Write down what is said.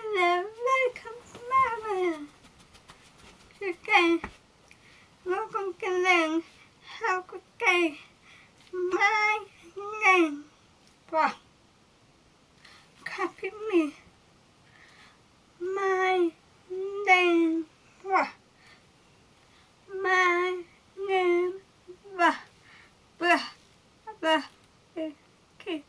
Hello, welcome to We're going to learn how to say my name. Wow. Copy me. My name. Wow. My name. Wow. Blah. Blah. Okay.